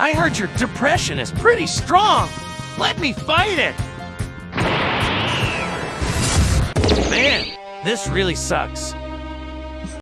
I heard your depression is pretty strong. Let me fight it. Man, this really sucks.